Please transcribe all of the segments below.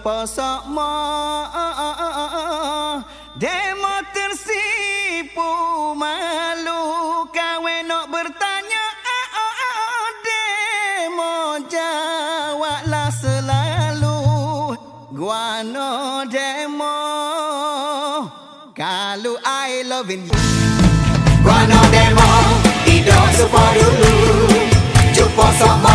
pasak ma Demo tersipu malu kawe nak bertanya. Demo jawablah selalu. Guano demo Kalau I loving you. Guano demo Tidak sepa dulu Jumpa sama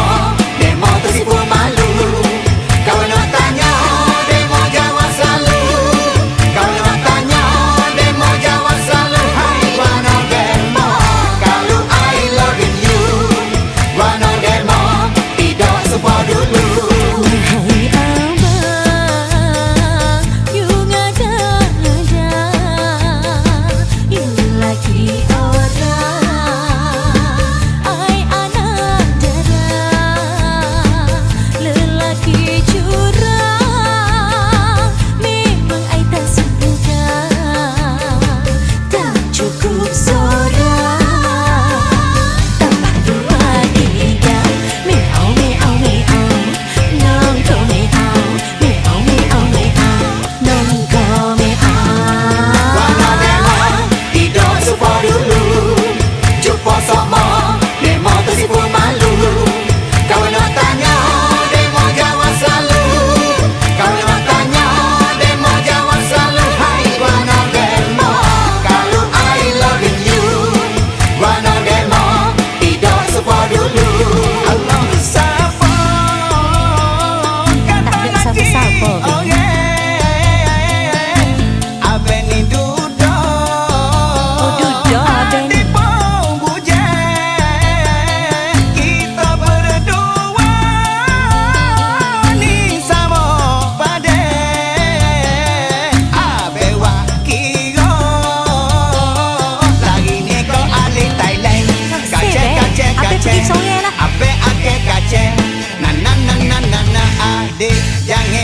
keep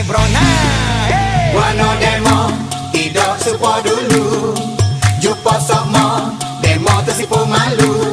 brona hey! Wano demo Tidak supo dulu Jumpa sokmo, Demo tersipu malu